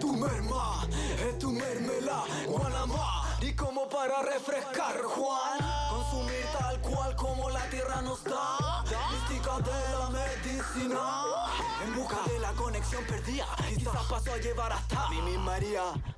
Tu merma es tu mermela Guanamá. Y como para refrescar Juan Consumir tal cual como la tierra nos da. Mística de la medicina En busca de la conexión perdida Quizás paso a llevar hasta Mimi María